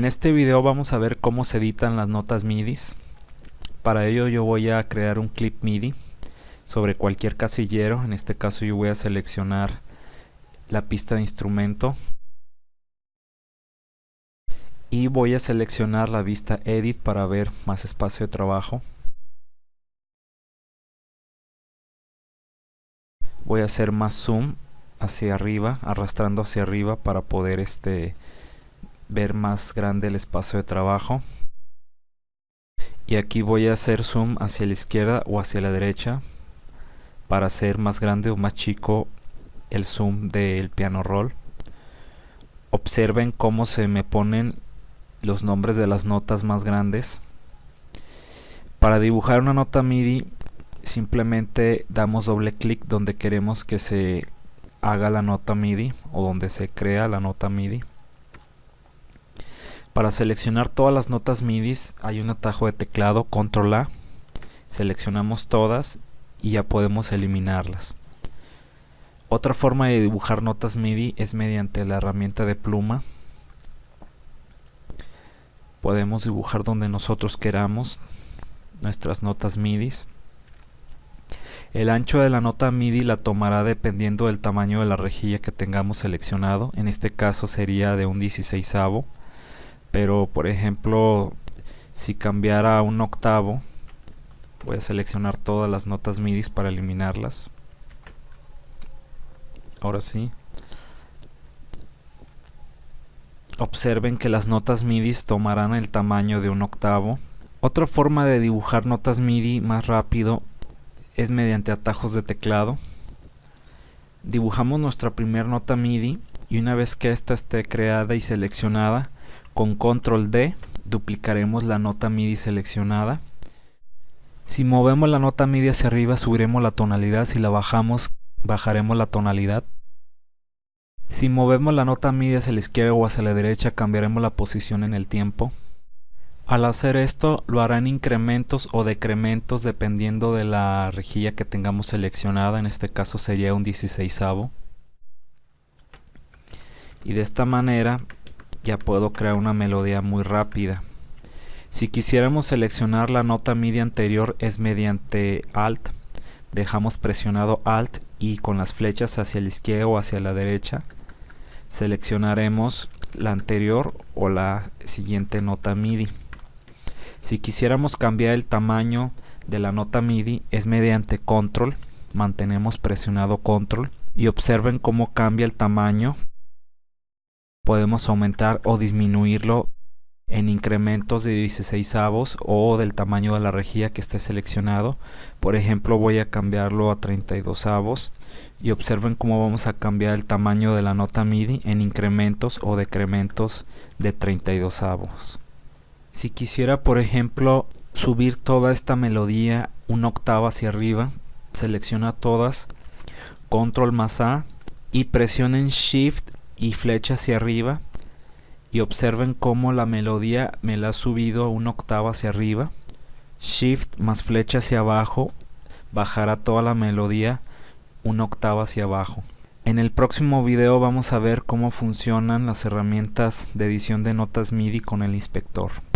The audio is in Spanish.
En este video vamos a ver cómo se editan las notas MIDI. Para ello yo voy a crear un clip MIDI sobre cualquier casillero. En este caso yo voy a seleccionar la pista de instrumento y voy a seleccionar la vista Edit para ver más espacio de trabajo. Voy a hacer más zoom hacia arriba, arrastrando hacia arriba para poder este ver más grande el espacio de trabajo. Y aquí voy a hacer zoom hacia la izquierda o hacia la derecha para hacer más grande o más chico el zoom del piano roll. Observen cómo se me ponen los nombres de las notas más grandes. Para dibujar una nota MIDI simplemente damos doble clic donde queremos que se haga la nota MIDI o donde se crea la nota MIDI para seleccionar todas las notas MIDI hay un atajo de teclado control A. Seleccionamos todas y ya podemos eliminarlas. Otra forma de dibujar notas MIDI es mediante la herramienta de pluma. Podemos dibujar donde nosotros queramos nuestras notas MIDI. El ancho de la nota MIDI la tomará dependiendo del tamaño de la rejilla que tengamos seleccionado. En este caso sería de un 16 avo pero por ejemplo si cambiara un octavo voy a seleccionar todas las notas MIDI para eliminarlas. Ahora sí. Observen que las notas MIDI tomarán el tamaño de un octavo. Otra forma de dibujar notas MIDI más rápido es mediante atajos de teclado. Dibujamos nuestra primera nota MIDI y una vez que esta esté creada y seleccionada con control D duplicaremos la nota MIDI seleccionada. Si movemos la nota MIDI hacia arriba subiremos la tonalidad, si la bajamos bajaremos la tonalidad. Si movemos la nota MIDI hacia la izquierda o hacia la derecha cambiaremos la posición en el tiempo. Al hacer esto lo hará en incrementos o decrementos dependiendo de la rejilla que tengamos seleccionada, en este caso sería un 16 Y de esta manera ya puedo crear una melodía muy rápida. Si quisiéramos seleccionar la nota MIDI anterior es mediante Alt. Dejamos presionado Alt y con las flechas hacia la izquierda o hacia la derecha seleccionaremos la anterior o la siguiente nota MIDI. Si quisiéramos cambiar el tamaño de la nota MIDI es mediante Control. Mantenemos presionado Control y observen cómo cambia el tamaño podemos aumentar o disminuirlo en incrementos de 16 avos o del tamaño de la rejilla que esté seleccionado. Por ejemplo voy a cambiarlo a 32 avos y observen cómo vamos a cambiar el tamaño de la nota MIDI en incrementos o decrementos de 32 avos si quisiera por ejemplo subir toda esta melodía una octava hacia arriba selecciona todas control más A y presionen shift y flecha hacia arriba y observen cómo la melodía me la ha subido una octava hacia arriba. Shift más flecha hacia abajo bajará toda la melodía una octava hacia abajo. En el próximo video vamos a ver cómo funcionan las herramientas de edición de notas MIDI con el inspector